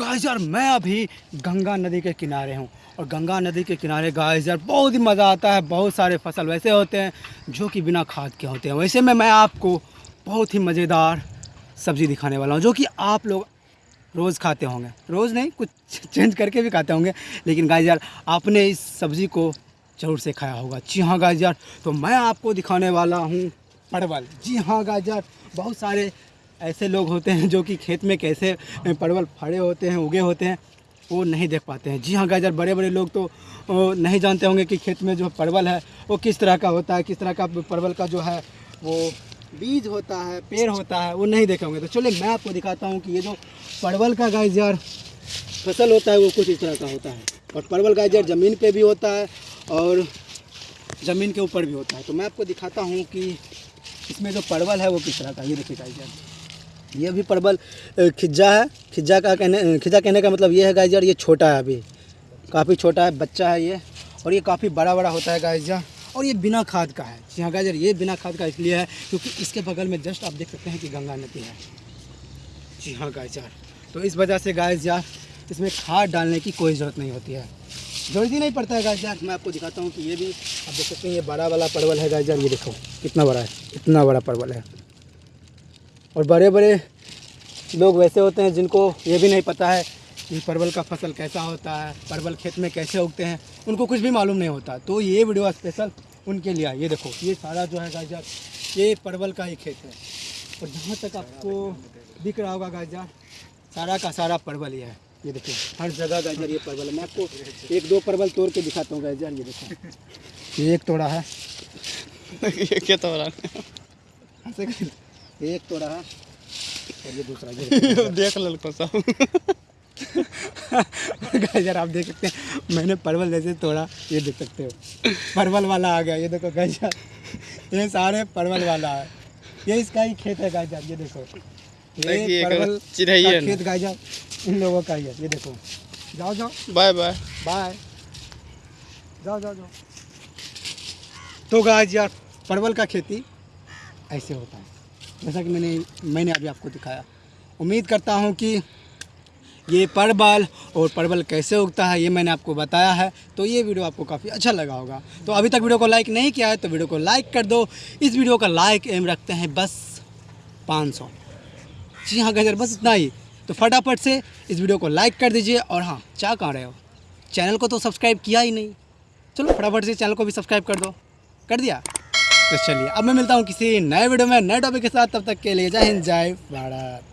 Guys यार, मैं अभी गंगा नदी के किनारे हूँ। और गंगा नदी के किनारे गाइस यार, बहुत ही मज़ा आता है। बहुत सारे फ़सल वैसे होते हैं, जो कि बिना खाद के होते हैं। वैसे में मैं आपको बहुत ही मज़ेदार सब्ज़ी दिखाने वाला हूँ, जो कि आप लोग रोज़ खाते होंगे। रोज़ नहीं, कुछ चेंज करके भी खाते होंगे। लेकिन गाइस यार, आपने इस सब्ज़ी को ज़रूर से खाया होगा। जी हाँ गाइस यार तो मैं आपको दिखाने वाला हूँ परवल। जी हाँ गाइस यार, बहुत सारे ऐसे लोग होते हैं जो कि खेत में कैसे परवल फड़े होते हैं, उगे होते हैं, वो नहीं देख पाते हैं। जी हाँ यार बड़े बड़े लोग तो नहीं जानते होंगे कि खेत में जो परवल है, वो किस तरह का होता है, किस तरह का परवल का जो है, वो बीज होता है, पेड़ होता है, वो नहीं देखे होंगे। तो चलिए, मैं आपको दिखाता हूँ कि ये जो परवल का यार फ़सल होता है, वो कुछ इस तरह का होता है। और परवल यार ज़मीन पे भी होता है और ज़मीन के ऊपर भी होता है। तो मैं आपको दिखाता हूँ कि इसमें जो परवल है, वो किस तरह का ये देखिए गाइस यार ये भी परवल खिज्जा है। खिज्जा का कहने खिज्जा कहने का मतलब ये है गाइस यार, ये छोटा है अभी। काफ़ी छोटा है, बच्चा है ये। और ये काफ़ी बड़ा बड़ा होता है गाइस यार। और ये बिना खाद का है। जी हाँ गाइजर ये बिना खाद का इसलिए है, क्योंकि इसके बगल में जस्ट आप देख सकते हैं कि गंगा नदी है। जी हाँ गाइस यार। तो इस वजह से गाइस यार, इसमें खाद डालने की कोई ज़रूरत नहीं होती है। ज़रूरत ही नहीं पड़ता है यार। मैं आपको दिखाता हूँ कि ये भी, आप देख सकते हैं, ये बड़ा वाला परवल है यार। ये देखो, कितना बड़ा है इतना बड़ा परवल है। और बड़े बड़े लोग वैसे होते हैं जिनको ये भी नहीं पता है कि परवल का फ़सल कैसा होता है परवल खेत में कैसे उगते हैं उनको कुछ भी मालूम नहीं होता। तो ये वीडियो स्पेशल उनके लिए ये देखो ये सारा जो है गाजर ये परवल का ही खेत है। और जहाँ तक आपको दिख रहा होगा गाजर सारा का सारा परवल ही है। ये देखो हर जगह गाजर ये परवल है। मैं आपको एक दो परवल तोड़ के दिखाता हूँ गाजर ये देखो। ये एक तोड़ा है। ये क्या तोड़ा? हो एक तो रहा और ये दूसरा ये देखो। देख लड़को सब। गाजर आप देख सकते हैं मैंने परवल जैसे तोड़ा ये देख सकते हो। परवल वाला आ गया ये देखो गाजर ये सारे परवल वाला है। ये इसका ही खेत है गाजर ये देखो। ये परवल का। खेत गाजर इन लोगों का ही है ये देखो। जाओ जाओ। Bye bye. बाय। जाओ जाओ जाओ। तो गाज यार परवल का खेती ऐसे होता है। जैसा कि मैंने मैंने अभी आपको दिखाया। उम्मीद करता हूँ कि ये परवल और परवल कैसे उगता है, ये मैंने आपको बताया है। तो ये वीडियो आपको काफ़ी अच्छा लगा होगा। तो अभी तक वीडियो को लाइक नहीं किया है तो वीडियो को लाइक कर दो। इस वीडियो का लाइक एम रखते हैं बस 500 जी हाँ गजर बस इतना ही। तो फटाफट से इस वीडियो को लाइक कर दीजिए। और हाँ चाह कहाँ रहे हो? चैनल को तो सब्सक्राइब किया ही नहीं। चलो, फटाफट से चैनल को भी सब्सक्राइब कर दो। कर दिया? तो चलिए। अब मैं मिलता हूँ किसी नए वीडियो में, नए टॉपिक के साथ। तब तक के लिए जय हिंद, जय भारत।